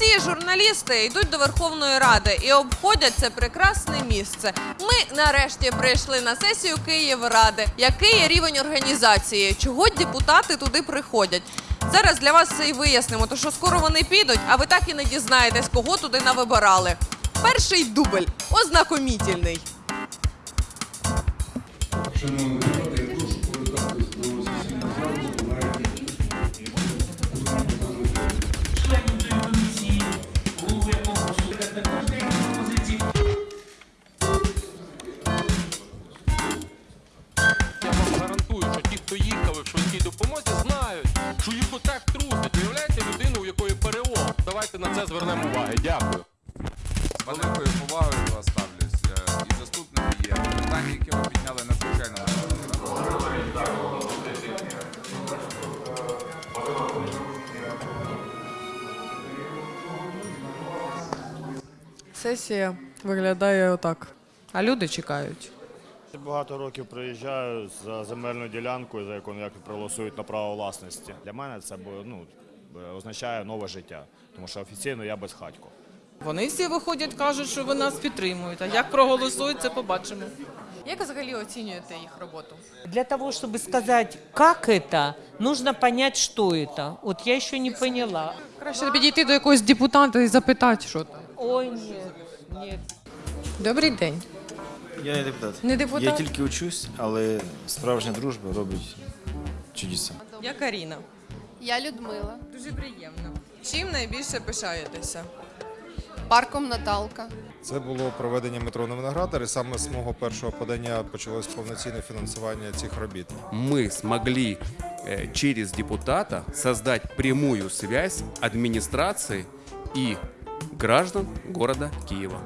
Всі журналісти йдуть до Верховної Ради і обходять це прекрасне місце. Ми нарешті прийшли на сесію Київради. Який є рівень організації? Чого депутати туди приходять? Зараз для вас це і вияснимо, то що скоро вони підуть, а ви так і не дізнаєтесь, кого туди навибирали. Перший дубль ознакомітельний. Шановні допомозі, знають, що їх отак трусить. Виявляєте людину, у якої перелом. Давайте на це звернемо увагу. Дякую. З великою повагою вас ставлюсь. І заступники є. Питання, які ви підняли, надзвичайно. Сесія виглядає отак. А люди чекають. Багато років приїжджаю за земельну ділянку, за яку ніяк проголосують на право власності. Для мене це бу- ну, е, означає нове життя, тому що офіційно я безхатько. Вони всі виходять, кажуть, що ви нас підтримуєте. А як проголосують, це побачимо. Як взагалі оцінюєте їх роботу? Для того, чтобы сказать, как это, нужно понять, что это. Вот я еще не поняла. Краще підійти до якогось депутата і запитати, що там. Ой, нет, нет. Добрий день. Я не депутат. Не депутат? Я тільки учусь, але справжня дружба робить чудеса. Я Каріна. Я Людмила, Дуже приємно. Чим найбільше пишаєтеся? парком Наталка. Це було проведення метро на Виноградар, і саме з мого першого подання почалось повноцінне фінансування цих робіт. мы смогли э, через депутата создать прямую связь администрации и граждан города Киева.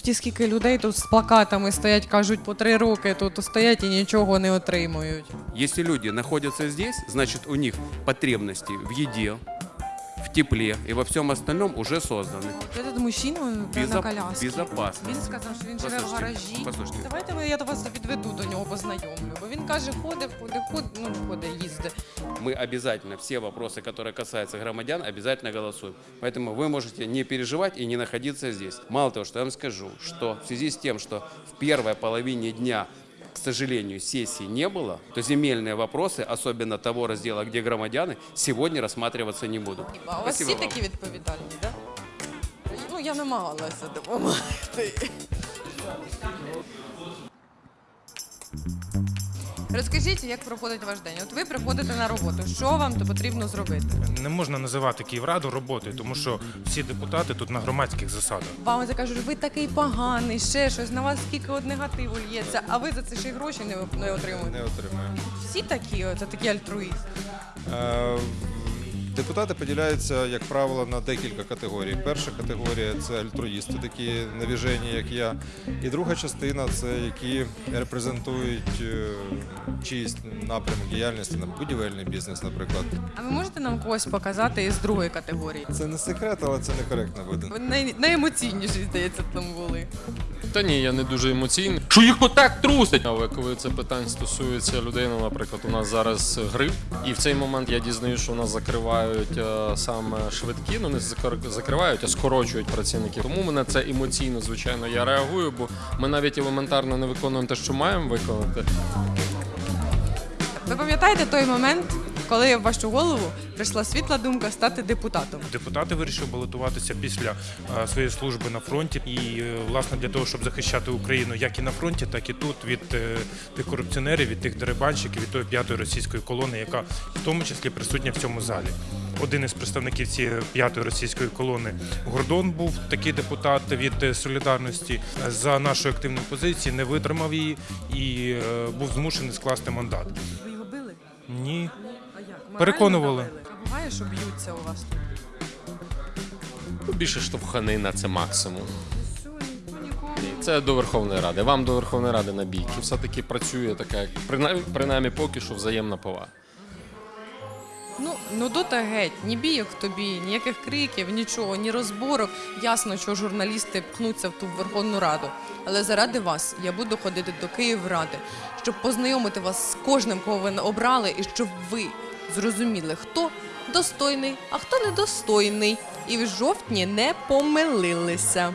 Тоді скільки людей тут з плакатами стоять, кажуть, по три роки тут стоять і нічого не отримують. Якщо люди знаходяться здесь, значить у них потребності в еде, в тепле и во всем остальном уже созданы. От Этот мужчина на Безо- коляскі. безопасно. Він сказав, що він живе в Послухайте, гаражі. послухайте. Давайте ви- я до вас відведу до нього, познайомлю. Бо він каже, ходить, ходить, ходить, ну ходить, їздить. Мы обязательно все вопросы, которые касаются громадян, обязательно голосуем. Поэтому вы можете не переживать и не находиться здесь. Мало того, что я вам скажу, что в связи с тем, что в первой половине дня к сожалению, сессии не было, то земельные вопросы, особенно того раздела, где громадяне, сегодня рассматриваться не будут. А у вас Спасибо всі вам. такі відповідальні, так? Да? Ну, я намагалася допомогти. Розкажіть, як проходить ваш день? От ви приходите на роботу. Що вам то потрібно зробити? Не можна називати Київраду роботою, тому що всі депутати тут на громадських засадах. Вам закажуть, ви такий поганий, ще щось, на вас скільки от негативу лється, а ви за це ще й гроші не, не отримуєте. Не отримаємо. Всі такі, це такі альтруїсти. Е, Депутати поділяються, як правило, на декілька категорій. Перша категорія це альтруїсти, такі навіжені, як я. І друга частина це які репрезентують е, чиїсь напрямок діяльності, на будівельний бізнес, наприклад. А ви можете нам когось показати із другої категорії? Це не секрет, але це некоректно буде. Ви най, найемоційніші, здається, там були. Та ні, я не дуже емоційний. Що їх отак трусить? Але коли це питань стосується людей, ну, наприклад, у нас зараз грип, і в цей момент я дізнаюся, що у нас закривають е, саме швидкі, ну не закр- закривають, а скорочують працівників. Тому мене це емоційно, звичайно, я реагую, бо ми навіть елементарно не виконуємо те, що маємо виконати. Ви пам'ятаєте той момент, коли в вашу голову прийшла світла думка стати депутатом? Депутати вирішили балотуватися після е, своєї служби на фронті. І е, власне для того, щоб захищати Україну як і на фронті, так і тут від е, тих корупціонерів, від тих дерибанщиків, від тої п'ятої російської колони, яка в тому числі присутня в цьому залі. Один із представників цієї п'ятої російської колони Гордон був такий депутат від солідарності за нашої активної позиції, не витримав її і е, був змушений скласти мандат. Ви його били? Ні? Переконували. Буває, що б'ються у вас? Більше штовханина це максимум. Це до Верховної Ради. Вам до Верховної Ради на бійки. Все-таки працює така, принаймні, принаймні поки що взаємна повага. Ну, ну дота геть, ні бійок тобі, ніяких криків, нічого, ні розборок. Ясно, що журналісти пхнуться в ту Верховну Раду. Але заради вас я буду ходити до Київради, щоб познайомити вас з кожним, кого ви обрали, і щоб ви зрозуміли, хто достойний, а хто недостойний. і в жовтні не помилилися.